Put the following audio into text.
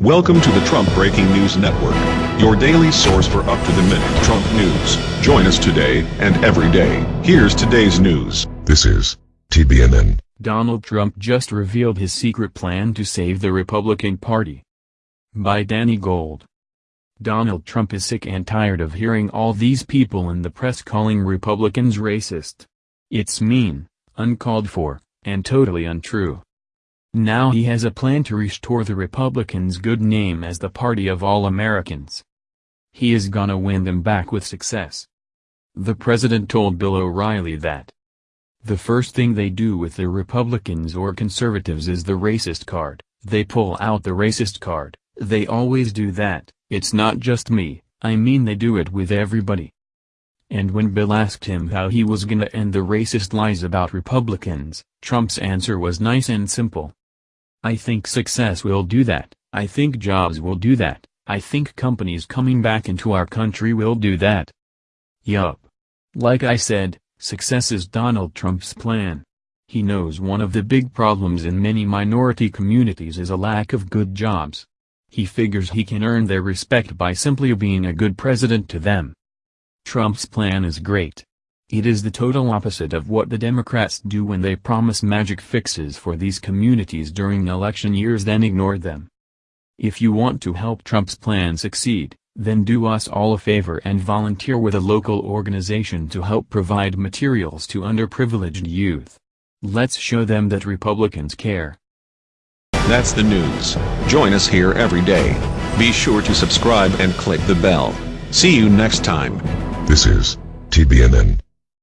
Welcome to the Trump Breaking News Network, your daily source for up-to-the-minute Trump news. Join us today and every day. Here's today's news. This is TBNN. Donald Trump just revealed his secret plan to save the Republican Party. By Danny Gold. Donald Trump is sick and tired of hearing all these people in the press calling Republicans racist. It's mean, uncalled for, and totally untrue. Now he has a plan to restore the Republicans' good name as the party of all Americans. He is gonna win them back with success. The president told Bill O'Reilly that the first thing they do with the Republicans or conservatives is the racist card, they pull out the racist card, they always do that, it's not just me, I mean they do it with everybody. And when Bill asked him how he was gonna end the racist lies about Republicans, Trump's answer was nice and simple. I think success will do that, I think jobs will do that, I think companies coming back into our country will do that. Yup. Like I said, success is Donald Trump's plan. He knows one of the big problems in many minority communities is a lack of good jobs. He figures he can earn their respect by simply being a good president to them. Trump's plan is great. It is the total opposite of what the Democrats do when they promise magic fixes for these communities during election years then ignore them. If you want to help Trump's plan succeed, then do us all a favor and volunteer with a local organization to help provide materials to underprivileged youth. Let's show them that Republicans care. That's the news. Join us here every day. Be sure to subscribe and click the bell. See you next time. This is TBNN.